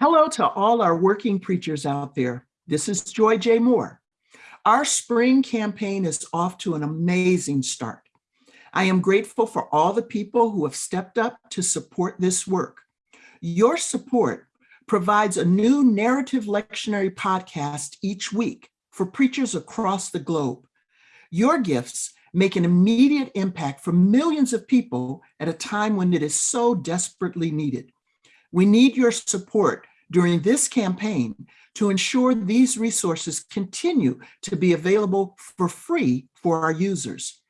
Hello to all our working preachers out there. This is Joy J. Moore. Our spring campaign is off to an amazing start. I am grateful for all the people who have stepped up to support this work. Your support provides a new narrative lectionary podcast each week for preachers across the globe. Your gifts make an immediate impact for millions of people at a time when it is so desperately needed. We need your support during this campaign to ensure these resources continue to be available for free for our users.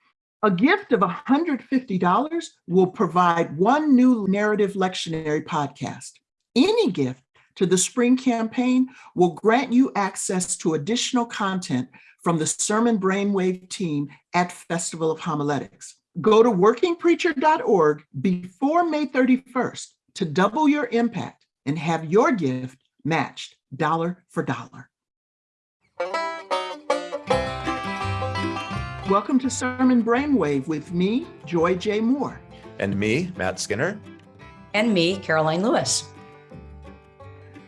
A gift of $150 will provide one new narrative lectionary podcast. Any gift to the spring campaign will grant you access to additional content from the Sermon Brainwave team at Festival of Homiletics. Go to workingpreacher.org before May 31st to double your impact and have your gift matched dollar for dollar. Welcome to Sermon Brainwave with me, Joy J. Moore. And me, Matt Skinner. And me, Karoline Lewis.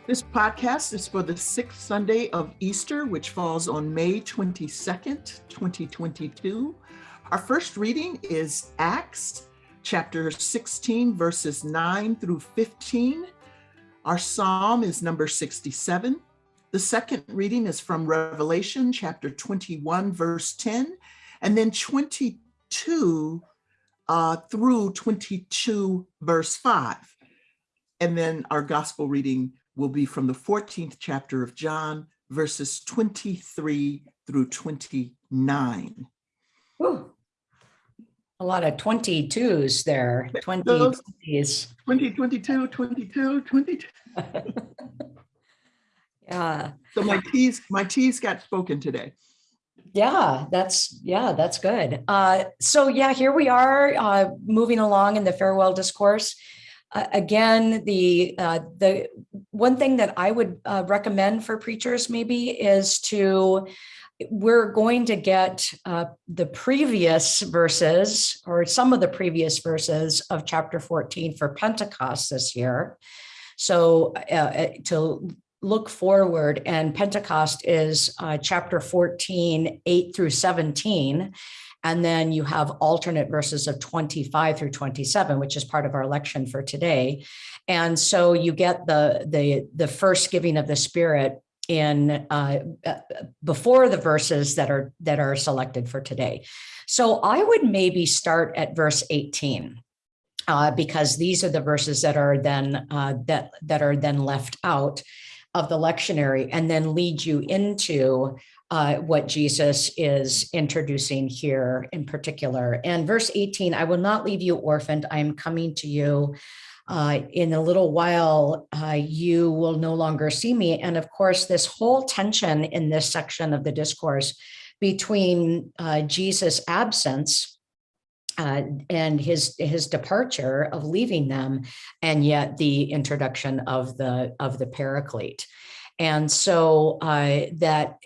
This podcast is for the sixth Sunday of Easter, which falls on May 22nd, 2022. Our first reading is Acts chapter 16, verses 9 through 15. Our psalm is number 67. The second reading is from Revelation chapter 21, verse 10, and then 22 uh, through 22, verse 5. And then our gospel reading will be from the 14th chapter of John, verses 23 through 29. A lot of 22s there, 20s. 20, 22, 22, 22. yeah. So my T's, my T's got spoken today. Yeah, that's, yeah, that's good. Uh, so yeah, here we are uh, moving along in the farewell discourse. Uh, again, the uh, the one thing that I would uh, recommend for preachers maybe is to we're going to get uh, the previous verses or some of the previous verses of chapter 14 for Pentecost this year. So uh, uh, to look forward and Pentecost is uh, chapter 14, 8 through 17. And then you have alternate verses of 25 through 27, which is part of our lection for today. And so you get the, the, the first giving of the Spirit in uh, uh, before the verses that are that are selected for today. So I would maybe start at verse 18 uh, because these are the verses that are then uh, that that are then left out of the lectionary and then lead you into uh, what Jesus is introducing here in particular. And verse 18, I will not leave you orphaned. I am coming to you uh, in a little while, uh, you will no longer see me. And of course, this whole tension in this section of the discourse between uh, Jesus' absence uh, and his his departure of leaving them, and yet the introduction of the of the Paraclete, and so uh, that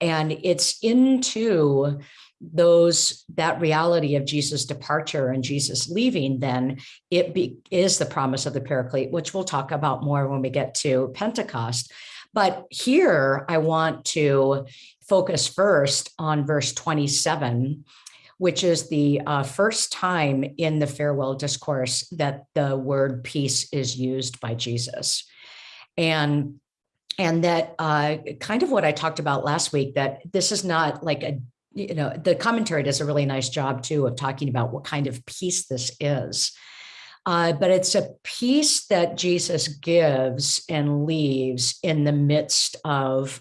and it's into those that reality of Jesus departure and Jesus leaving, then it be, is the promise of the Paraclete, which we'll talk about more when we get to Pentecost. But here I want to focus first on verse 27, which is the uh, first time in the farewell discourse that the word peace is used by Jesus. And and that uh, kind of what I talked about last week, that this is not like a you know, the commentary does a really nice job too of talking about what kind of peace this is. Uh, but it's a peace that Jesus gives and leaves in the midst of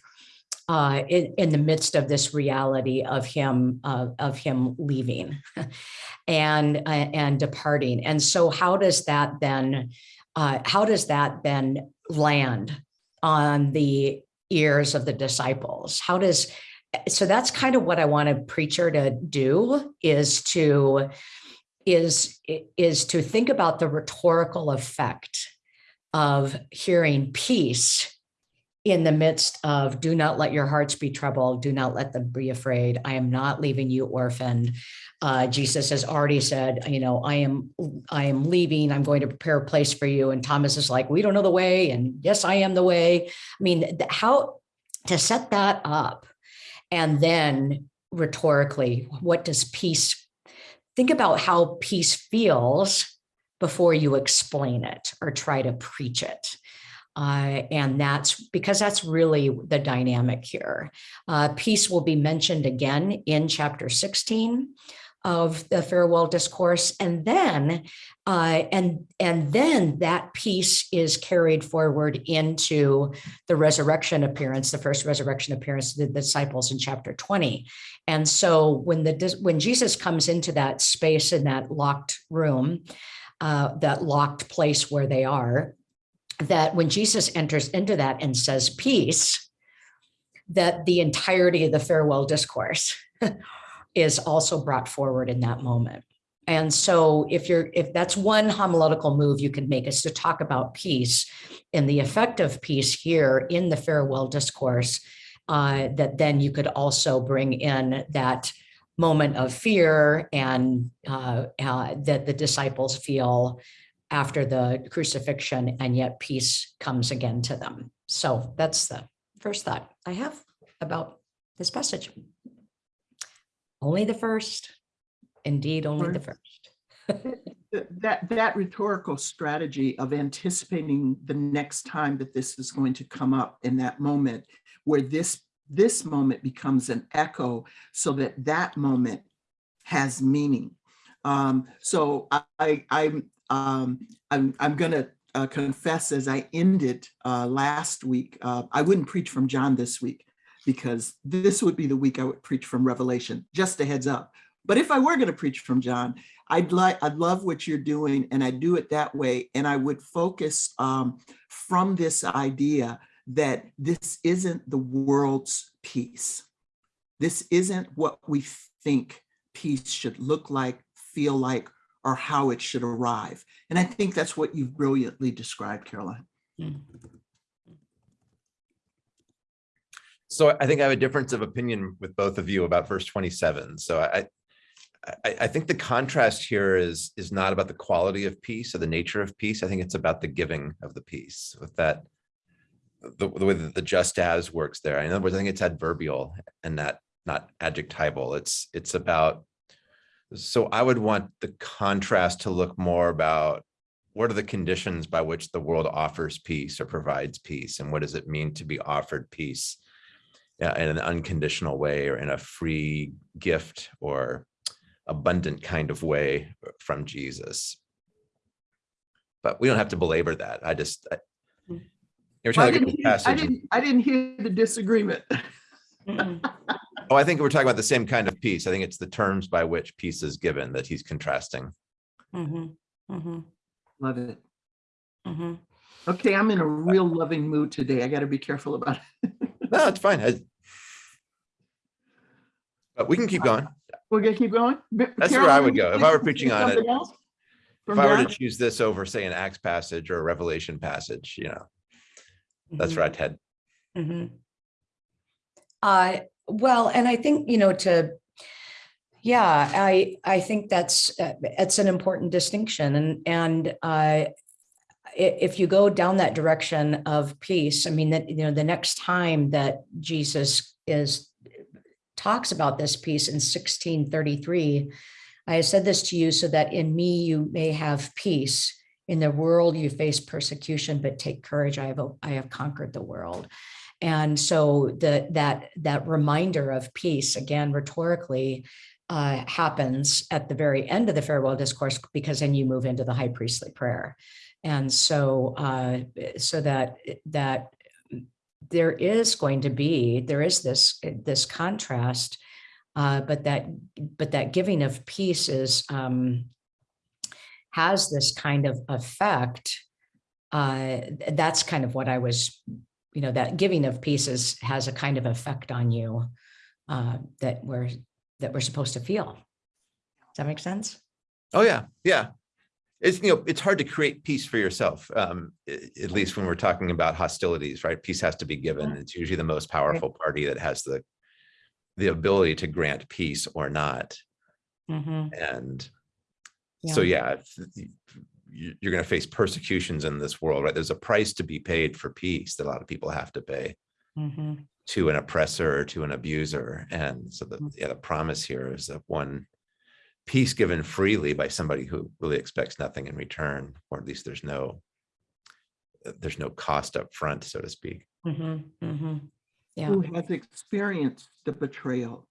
uh, in, in, the midst of this reality of him uh, of him leaving and uh, and departing. And so, how does that then uh, how does that then land on the ears of the disciples? How does so that's kind of what I want a preacher to do is to is is to think about the rhetorical effect of hearing peace in the midst of do not let your hearts be troubled, do not let them be afraid. I am not leaving you orphaned. Uh, Jesus has already said, you know, I am, I am leaving. I'm going to prepare a place for you. And Thomas is like, we don't know the way. And yes, I am the way. I mean, how to set that up, and then rhetorically, what does peace? Think about how peace feels before you explain it or try to preach it. Uh, and that's because that's really the dynamic here. Uh, peace will be mentioned again in chapter 16 of the farewell discourse and then uh, and and then that peace is carried forward into the resurrection appearance the first resurrection appearance of the disciples in chapter 20 and so when the when jesus comes into that space in that locked room uh, that locked place where they are that when jesus enters into that and says peace that the entirety of the farewell discourse is also brought forward in that moment. And so if you're if that's one homiletical move you can make is to talk about peace and the effect of peace here in the farewell discourse, uh, that then you could also bring in that moment of fear and uh, uh, that the disciples feel after the crucifixion, and yet peace comes again to them. So that's the first thought I have about this passage. Only the first, indeed, only the first. That, that rhetorical strategy of anticipating the next time that this is going to come up in that moment where this, this moment becomes an echo so that that moment has meaning. Um, so I, I, I'm, um, I'm, I'm gonna uh, confess as I ended uh, last week, uh, I wouldn't preach from John this week because this would be the week I would preach from Revelation, just a heads up. But if I were going to preach from John, I'd like, I'd love what you're doing and I do it that way. And I would focus um, from this idea that this isn't the world's peace. This isn't what we think peace should look like, feel like, or how it should arrive. And I think that's what you've brilliantly described, Karoline. So I think I have a difference of opinion with both of you about verse 27. So I, I, I think the contrast here is, is not about the quality of peace or the nature of peace. I think it's about the giving of the peace with that, the, the way that the just as works there. In other words, I think it's adverbial and that not adjectival. It's, it's about, so I would want the contrast to look more about what are the conditions by which the world offers peace or provides peace? And what does it mean to be offered peace? Uh, in an unconditional way or in a free gift or abundant kind of way from Jesus. But we don't have to belabor that. I just, I- Mm. you're I trying to didn't, look at the hear- I passage. didn't, I didn't hear the disagreement. Oh, I think we're talking about the same kind of peace. I think it's the terms by which peace is given that he's contrasting. Mm -hmm. Mm -hmm. Love it. Mm -hmm. Okay, I'm in a real loving mood today. I got to be careful about it. No, it's fine. I- But we can keep going. We're gonna keep going? That's where I would go. If I were preaching on it, else? If From I were to choose this over, say, an Acts passage or a Revelation passage, you know, that's Mhm. where I'd head. Mhm. Uh, well, and I think, you know, to, yeah, I, I think that's, uh, it's an important distinction and, and, uh, i- if you go down that direction of peace, I mean, that, you know, the next time that Jesus is, talks about this peace in sixteen thirty-three, I have said this to you so that in me you may have peace. In the world you face persecution, but take courage. I have, I have conquered the world. And so the that that reminder of peace, again rhetorically, uh, happens at the very end of the farewell discourse because then you move into the high priestly prayer. And so uh, so that that there is going to be there is this this contrast, uh, but that but that giving of peace is um, has this kind of effect. Uh, that's kind of what I was you know, that giving of pieces has a kind of effect on you uh, that we're that we're supposed to feel. Does that make sense? Oh, yeah, yeah. It's, you know, it's hard to create peace for yourself, um, at least when we're talking about hostilities, right? Peace has to be given. It's usually the most powerful party that has the the ability to grant peace or not. Mhm. And so, yeah, you- you- you're going to face persecutions in this world, right? There's a price to be paid for peace that a lot of people have to pay Mhm. to an oppressor or to an abuser. And so the, Mm. yeah, the promise here is that one peace given freely by somebody who really expects nothing in return, or at least there's no uh, there's no cost up front, so to speak. Mhm. Mhm. Yeah. Who has experienced the betrayal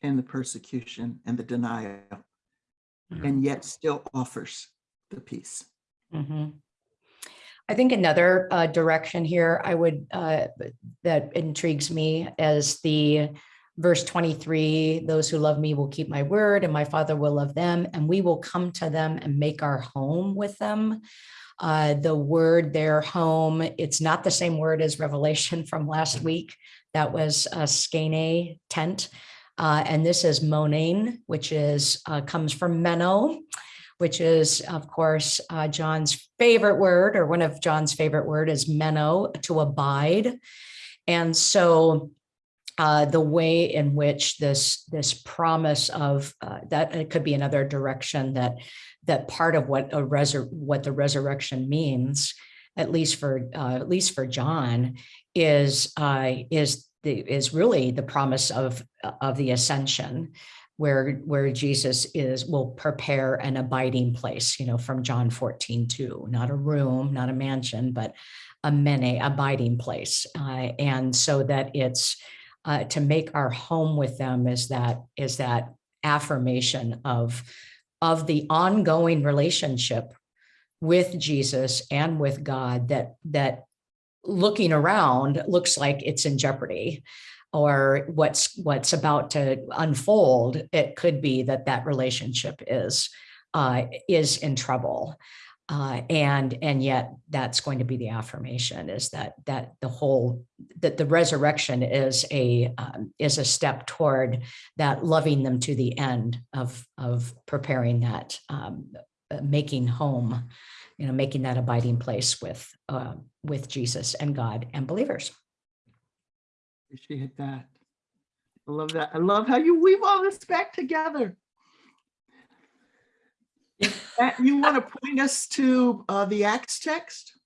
and the persecution and the denial Mhm. and yet still offers the peace. Mhm. I think another uh, direction here I would, uh, that intrigues me as the verse 23, those who love me will keep my word and my father will love them and we will come to them and make our home with them. Uh, the word their home, it's not the same word as Revelation from last week. That was a skene tent. Uh, and this is monain, which is, uh, comes from meno, which is, of course, uh, John's favorite word, or one of John's favorite word is meno, to abide. And so uh, the way in which this this promise of uh, that it could be another direction that that part of what a resur- what the resurrection means, at least for uh, at least for John, is uh, is the is really the promise of of the ascension where where Jesus is will prepare an abiding place, you know, from John 14, 2, not a room, not a mansion, but a mene abiding place. Uh, and so that it's uh, to make our home with them is that is that affirmation of of the ongoing relationship with Jesus and with God that that looking around looks like it's in jeopardy or what's what's about to unfold it could be that that relationship is uh, is in trouble uh, and and yet that's going to be the affirmation is that that the whole that the resurrection is a um, is a step toward that loving them to the end of of preparing that um, making home you know making that abiding place with uh, with Jesus and God and believers. Appreciate that. I love that. I love how you weave all this back together. Matt, you want to point us to uh, the Acts text?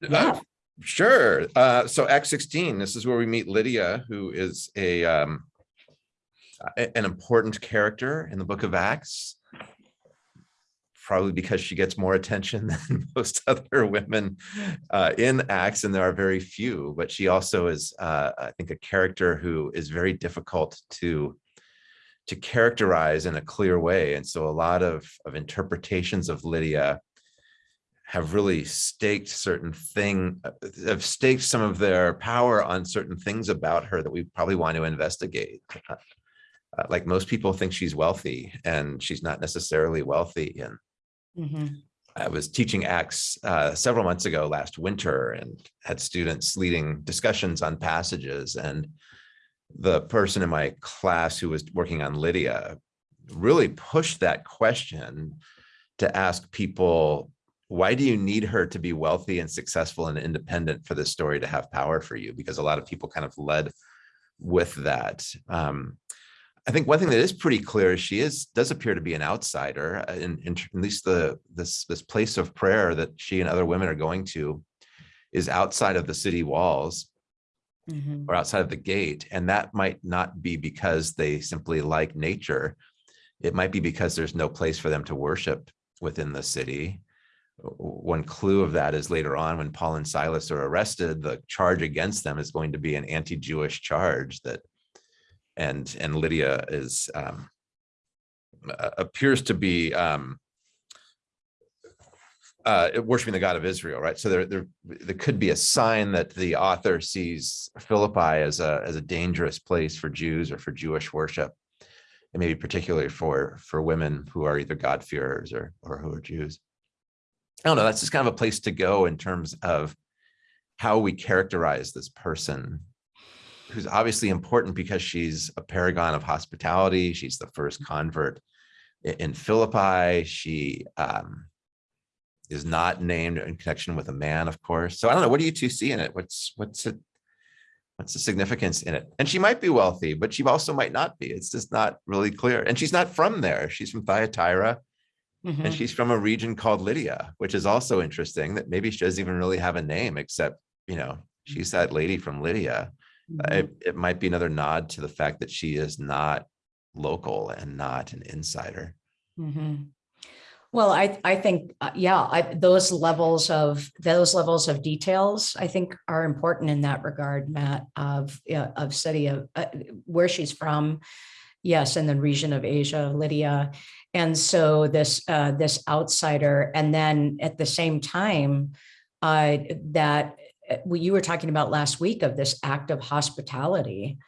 Yeah. Uh, Sure. Uh, so Act sixteen, this is where we meet Lydia, who is a um, an important character in the book of Acts. Probably because she gets more attention than most other women uh, in Acts, and there are very few. But she also is, uh, I think, a character who is very difficult to to characterize in a clear way. And so, a lot of of interpretations of Lydia have really staked certain thing, uh, have staked some of their power on certain things about her that we probably want to investigate. Uh, like most people think she's wealthy and she's not necessarily wealthy. And Mhm. I was teaching Acts uh, several months ago last winter and had students leading discussions on passages. And the person in my class who was working on Lydia really pushed that question to ask people why do you need her to be wealthy and successful and independent for this story to have power for you? Because a lot of people kind of led with that. Um, I think one thing that is pretty clear is she is does appear to be an outsider uh, in, in at least the this this place of prayer that she and other women are going to is outside of the city walls Mhm. or outside of the gate. And that might not be because they simply like nature. It might be because there's no place for them to worship within the city. One clue of that is later on when Paul and Silas are arrested, the charge against them is going to be an anti-Jewish charge that and and Lydia is um appears to be um uh, worshiping the God of Israel, right? So there, there, there could be a sign that the author sees Philippi as a as a dangerous place for Jews or for Jewish worship, and maybe particularly for for women who are either God-fearers or or who are Jews. I don't know. That's just kind of a place to go in terms of how we characterize this person, who's obviously important because she's a paragon of hospitality. She's the first convert in Philippi. She um, is not named in connection with a man, of course. So I don't know. What do you two see in it? What's what's it? What's the significance in it? And she might be wealthy, but she also might not be. It's just not really clear. And she's not from there. She's from Thyatira, Mhm. and she's from a region called Lydia, which is also interesting. That maybe she doesn't even really have a name, except you know she's that lady from Lydia. Mhm. It, it might be another nod to the fact that she is not local and not an insider. Mhm. Well, I, I think, uh, yeah, I, those levels of, those levels of details, I think are important in that regard, Matt, of, yeah, of study of uh, where she's from. Yes, in the region of Asia, Lydia. And so this, uh, this outsider, and then at the same time, uh, that, uh, you were talking about last week of this act of hospitality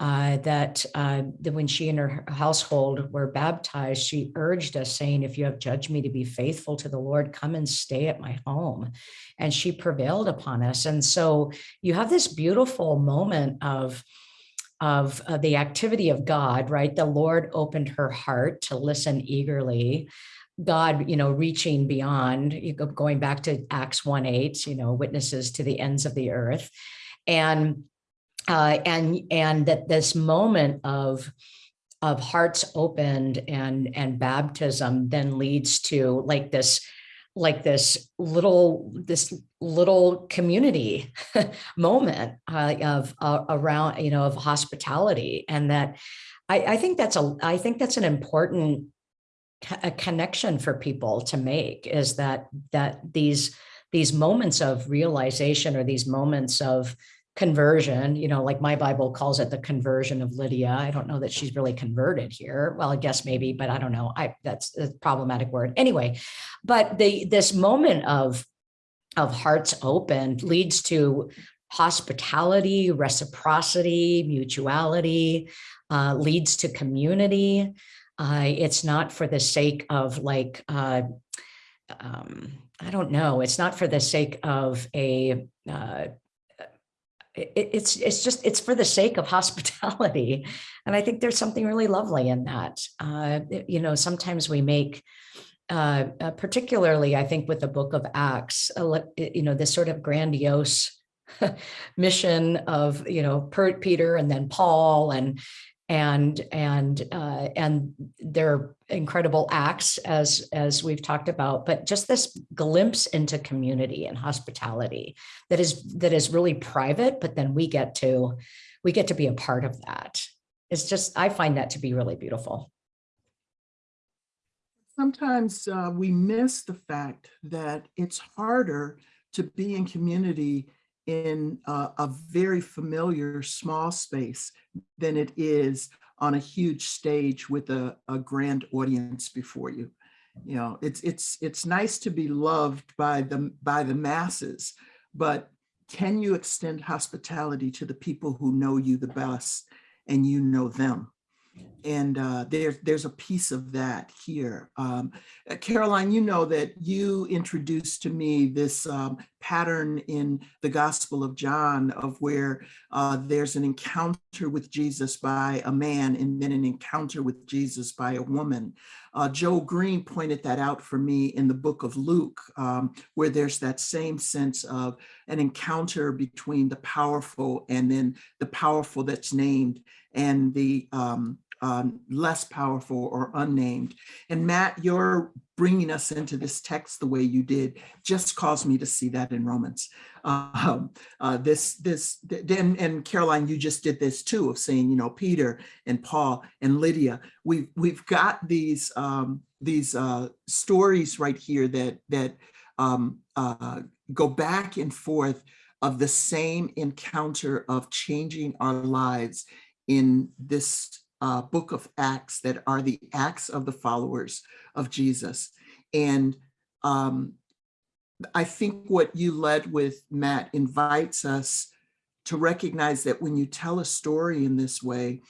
uh, that, uh, that when she and her household were baptized, she urged us saying, if you have judged me to be faithful to the Lord, come and stay at my home. And she prevailed upon us. And so you have this beautiful moment of, of uh, the activity of God, right? The Lord opened her heart to listen eagerly. God, you know, reaching beyond, going back to Acts 1 8, you know, witnesses to the ends of the earth. And uh, and and that this moment of of hearts opened and and baptism then leads to like this like this little this little community moment uh, of uh, around you know of hospitality. And that I, I think that's a I think that's an important a connection for people to make is that that these these moments of realization or these moments of conversion, you know, like my Bible calls it the conversion of Lydia. I don't know that she's really converted here. Well, I guess maybe, but I don't know. I that's a problematic word. Anyway, but the this moment of of hearts open leads to hospitality, reciprocity, mutuality, uh, leads to community. Uh, it's not for the sake of like, uh, um, I don't know, it's not for the sake of a, uh, it, it's it's just it's for the sake of hospitality. And i think there's something really lovely in that. Uh you know sometimes we make uh, uh particularly i think with the book of acts you know this sort of grandiose mission of you know peter and then paul and and and uh, and their incredible acts as as we've talked about but just this glimpse into community and hospitality that is that is really private but then we get to we get to be a part of that. It's just i find that to be really beautiful. Sometimes uh, we miss the fact that it's harder to be in community in uh, a very familiar small space than it is on a huge stage with a, a grand audience before you. You know, it's it's it's nice to be loved by the by the masses, but can you extend hospitality to the people who know you the best and you know them? And uh, there's there's a piece of that here. Um, Karoline, you know that you introduced to me this um, pattern in the Gospel of John of where uh, there's an encounter with Jesus by a man and then an encounter with Jesus by a woman. Uh, Joel Green pointed that out for me in the book of Luke, um, where there's that same sense of an encounter between the powerful and then the powerful that's named and the um, um, less powerful or unnamed. And Matt, your bringing us into this text the way you did just caused me to see that in Romans. Um, uh, this, this, then, and Karoline, you just did this too of saying, you know, Peter and Paul and Lydia. We've we've got these um, these uh, stories right here that that um, uh, go back and forth of the same encounter of changing our lives in this uh, book of Acts that are the acts of the followers of Jesus. And um, I think what you led with, Matt, invites us to recognize that when you tell a story in this way,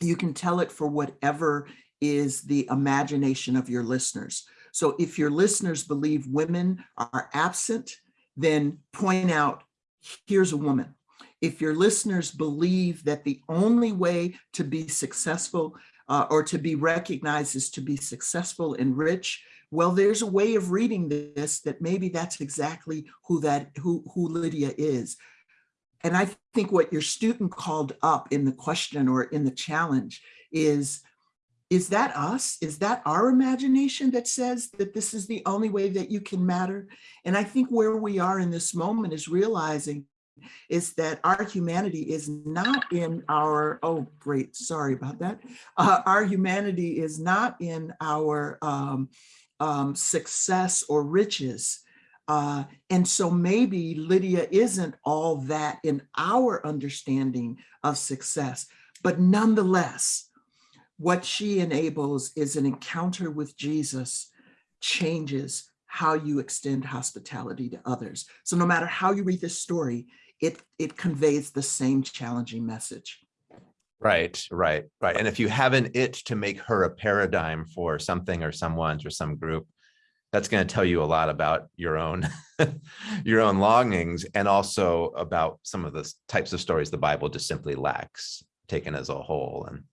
you can tell it for whatever is the imagination of your listeners. So if your listeners believe women are absent, then point out, here's a woman if your listeners believe that the only way to be successful uh, or to be recognized is to be successful and rich. Well, there's a way of reading this that maybe that's exactly who that who who Lydia is. And I think what your student called up in the question or in the challenge is, is that us? Is that our imagination that says that this is the only way that you can matter? And I think where we are in this moment is realizing is that our humanity is not in our, oh, great, sorry about that. Uh, our humanity is not in our um, um, success or riches. Uh, and so maybe Lydia isn't all that in our understanding of success, but nonetheless, what she enables is an encounter with Jesus changes how you extend hospitality to others. So no matter how you read this story, it, it conveys the same challenging message. Right, right, right. And if you have an it to make her a paradigm for something or someone's or some group, that's going to tell you a lot about your own your own longings and also about some of the types of stories the Bible just simply lacks taken as a whole. And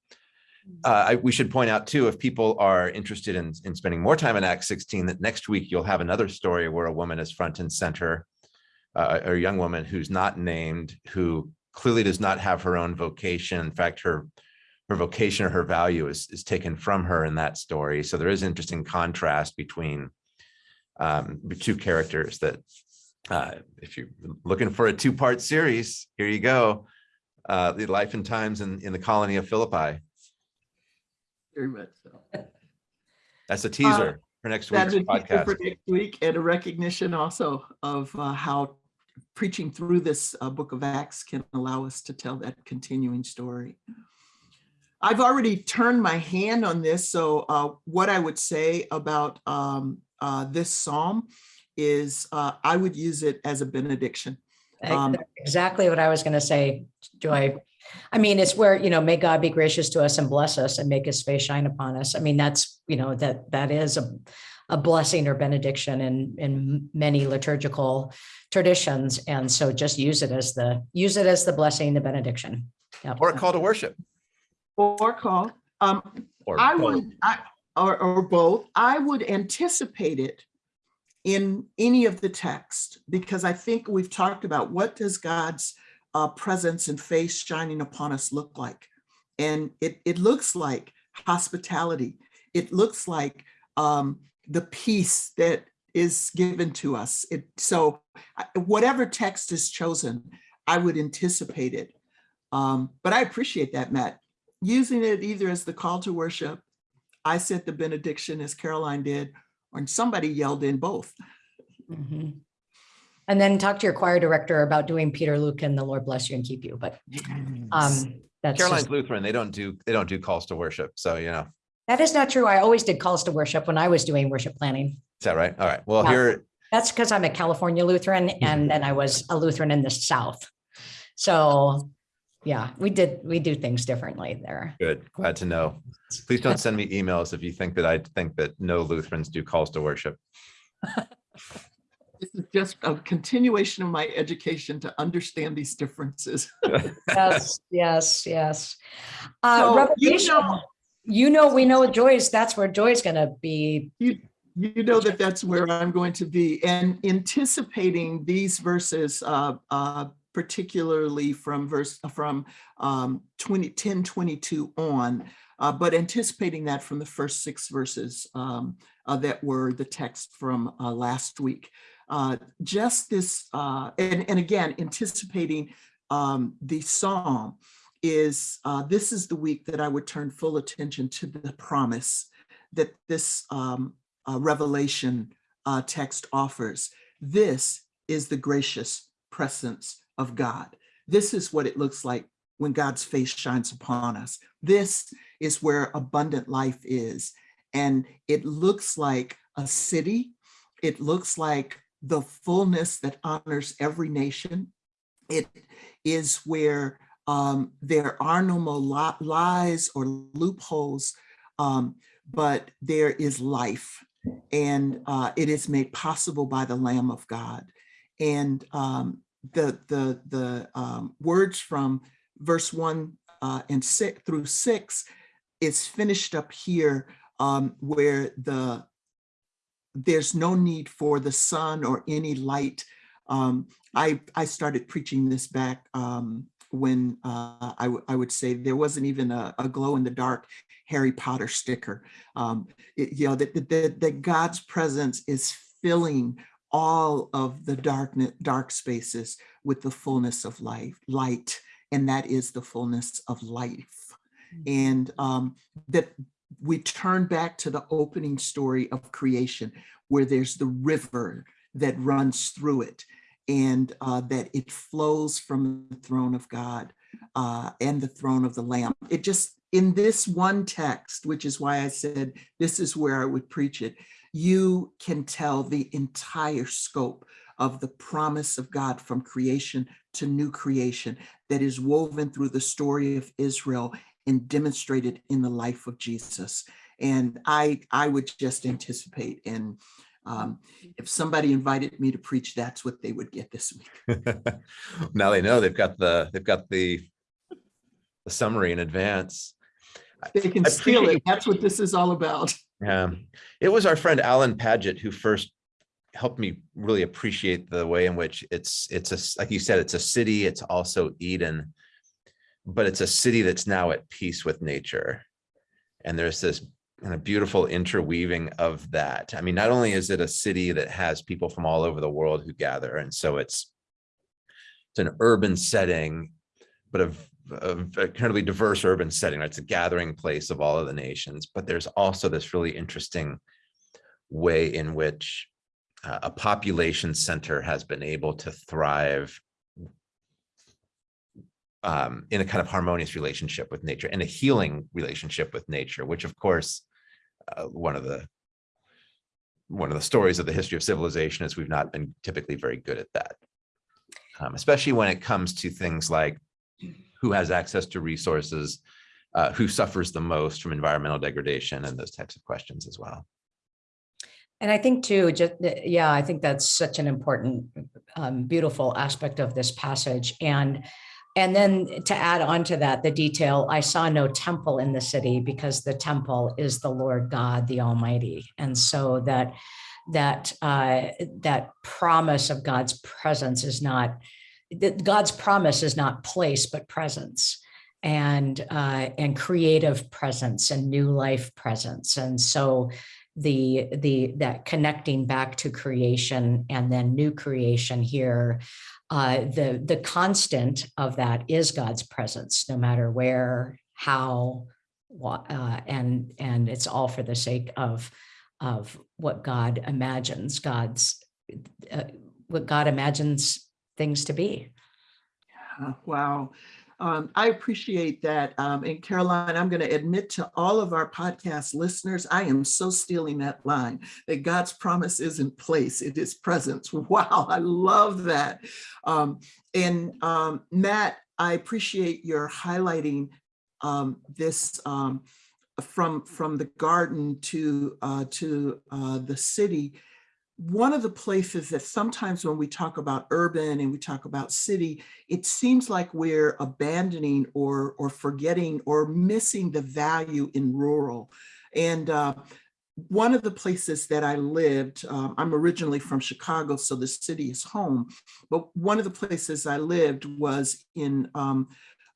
uh, I, we should point out too, if people are interested in, in spending more time in Acts 16, that next week you'll have another story where a woman is front and center, uh, a young woman who's not named, who clearly does not have her own vocation. In fact, her her vocation or her value is, is taken from her in that story. So there is interesting contrast between um, two characters that uh, if you're looking for a two-part series, here you go. Uh, the life and times in, in the colony of Philippi. Very much so. That's a teaser for next week's podcast. for next week and a recognition also of uh, how preaching through this uh, book of Acts can allow us to tell that continuing story. I've already turned my hand on this, so uh, what I would say about um, uh, this psalm is uh, I would use it as a benediction. Um, Exactly what I was going to say, Joy. I mean, it's where, you know, may God be gracious to us and bless us and make his face shine upon us. I mean, that's, you know, that, that is a, a blessing or benediction in, in many liturgical traditions. And so just use it as the, use it as the blessing, the benediction. Yep. Or a call to worship. Or call. Um, Or I both. would, I, or, or both, I would anticipate it in any of the text, because I think we've talked about what does God's uh, presence and face shining upon us look like? And it, it looks like hospitality. It looks like um, the peace that is given to us. It, so whatever text is chosen, I would anticipate it. Um, but I appreciate that, Matt. Using it either as the call to worship I said the benediction as Karoline did, or somebody yelled in both. Mhm. And then talk to your choir director about doing Peter Lutkin and the Lord bless you and keep you, but um, that's Karoline's just, Lutheran, they don't do, they don't do calls to worship. So, you know, that is not true. I always did calls to worship when I was doing worship planning. is that right? All right. Well, Yeah. here, That's because I'm a California Lutheran and then I was a Lutheran in the South. So, yeah, we did, we do things differently there. good, glad to know. Please don't send me emails if you think that I think that no Lutherans do calls to worship. This is just a continuation of my education to understand these differences. Yes, yes, yes. Uh, So, you know- you know, we know Joy's, that's where Joy's gonna be. You, you know that that's where I'm going to be and anticipating these verses, uh, uh, particularly from verse, from um, 20, 10, 22 on, uh, but anticipating that from the first six verses um, uh, that were the text from uh, last week. Uh, just this, uh, and, and again, anticipating um, the psalm is, uh, this is the week that I would turn full attention to the promise that this um, uh, Revelation uh, text offers. This is the gracious presence of God. This is what it looks like when God's face shines upon us. This is where abundant life is. And it looks like a city. It looks like the fullness that honors every nation. It is where um, there are no more lies or loopholes, um, but there is life and uh, it is made possible by the Lamb of God. And um, the the the um, words from verse one uh, and six through six is finished up here um, where the there's no need for the sun or any light. Um, I, I started preaching this back um, when uh, I, I would say there wasn't even a, a glow in the dark Harry Potter sticker. Um, it, you know, that, that, that God's presence is filling all of the darkness, dark spaces with the fullness of life, light, and that is the fullness of life. And um, that we turn back to the opening story of creation, where there's the river that runs through it, and uh, that it flows from the throne of God uh, and the throne of the Lamb. It just, in this one text, which is why I said this is where I would preach it, you can tell the entire scope of the promise of God from creation to new creation that is woven through the story of Israel and demonstrated in the life of Jesus. And I, I would just anticipate and um, if somebody invited me to preach, that's what they would get this week. now they know they've got the they've got the the summary in advance. They can I steal it. That's what this is all about. Yeah, it was our friend Alan Padgett who first helped me really appreciate the way in which it's it's a like you said it's a city it's also Eden but it's a city that's now at peace with nature and there's this kind a beautiful interweaving of that I mean not only is it a city that has people from all over the world who gather and so it's it's an urban setting but a, a incredibly diverse urban setting right? it's a gathering place of all of the nations but there's also this really interesting way in which uh, a population center has been able to thrive um, in a kind of harmonious relationship with nature and a healing relationship with nature, which of course, uh, one of the one of the stories of the history of civilization is we've not been typically very good at that, um, especially when it comes to things like who has access to resources, uh, who suffers the most from environmental degradation and those types of questions as well. And I think too, just, yeah, I think that's such an important, um, beautiful aspect of this passage. And, and then to add on to that, the detail, I saw no temple in the city because the temple is the Lord God, the Almighty. And so that, that, uh, that promise of God's presence is not, that God's promise is not place, but presence and, uh, and creative presence and new life presence. And so the the that connecting back to creation and then new creation here uh the the constant of that is god's presence no matter where how uh and and it's all for the sake of of what god imagines god's uh, what god imagines things to be Wow. Um, I appreciate that. Um, and Karoline, I'm going to admit to all of our podcast listeners, I am so stealing that line that God's promise isn't place, it is presence. Wow, I love that. Um, and um, Matt, I appreciate your highlighting um, this um, from, from the garden to, uh, to uh, the city one of the places that sometimes when we talk about urban and we talk about city, it seems like we're abandoning or, or forgetting or missing the value in rural. And uh, one of the places that I lived, um, I'm originally from Chicago, so the city is home, but one of the places I lived was in um,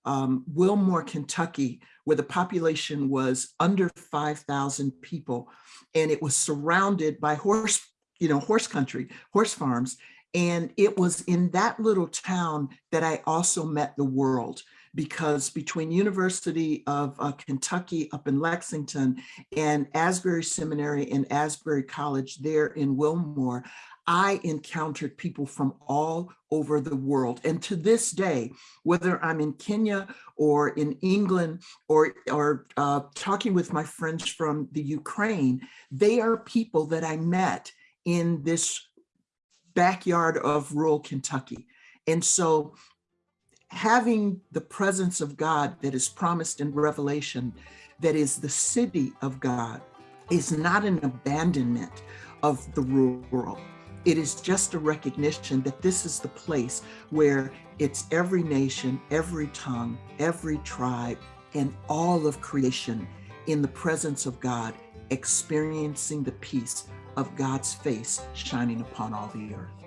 um, Wilmore, Kentucky, where the population was under 5,000 people, and it was surrounded by horse you know, horse country, horse farms. And it was in that little town that I also met the world because between University of uh, Kentucky up in Lexington and Asbury Seminary and Asbury College there in Wilmore, I encountered people from all over the world. And to this day, whether I'm in Kenya or in England or, or uh, talking with my friends from the Ukraine, they are people that I met in this backyard of rural Kentucky. And so having the presence of God that is promised in Revelation, that is the city of God, is not an abandonment of the rural. It is just a recognition that this is the place where it's every nation, every tongue, every tribe, and all of creation in the presence of God, experiencing the peace of God's face shining upon all the earth.